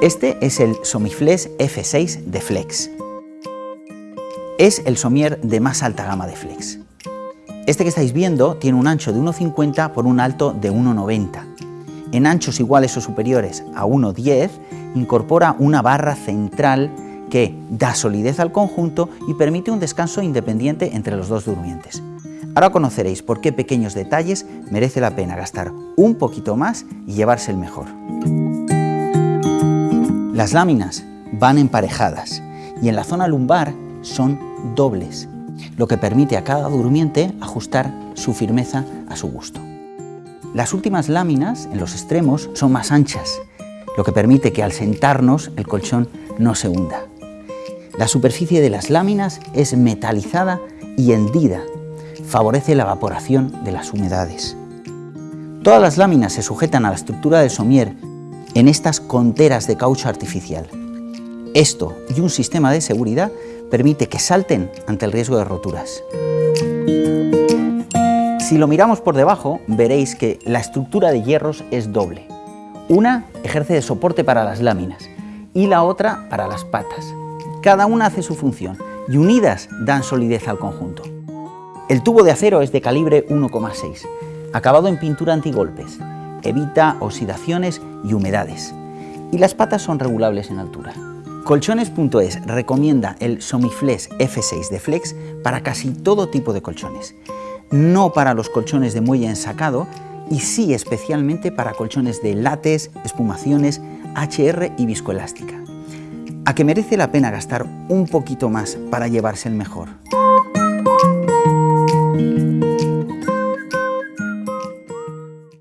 Este es el Somiflex F6 de Flex. Es el somier de más alta gama de Flex. Este que estáis viendo tiene un ancho de 1,50 por un alto de 1,90. En anchos iguales o superiores a 1,10 incorpora una barra central que da solidez al conjunto y permite un descanso independiente entre los dos durmientes. Ahora conoceréis por qué pequeños detalles merece la pena gastar un poquito más y llevarse el mejor. Las láminas van emparejadas y en la zona lumbar son dobles, lo que permite a cada durmiente ajustar su firmeza a su gusto. Las últimas láminas en los extremos son más anchas, lo que permite que al sentarnos el colchón no se hunda. La superficie de las láminas es metalizada y hendida. Favorece la evaporación de las humedades. Todas las láminas se sujetan a la estructura del somier en estas conteras de caucho artificial. Esto y un sistema de seguridad permite que salten ante el riesgo de roturas. Si lo miramos por debajo, veréis que la estructura de hierros es doble. Una ejerce de soporte para las láminas y la otra para las patas. Cada una hace su función y unidas dan solidez al conjunto. El tubo de acero es de calibre 1,6, acabado en pintura antigolpes, evita oxidaciones y humedades, y las patas son regulables en altura. Colchones.es recomienda el Somiflex F6 de Flex para casi todo tipo de colchones, no para los colchones de muelle ensacado y sí especialmente para colchones de látex, espumaciones, HR y viscoelástica a que merece la pena gastar un poquito más para llevarse el mejor.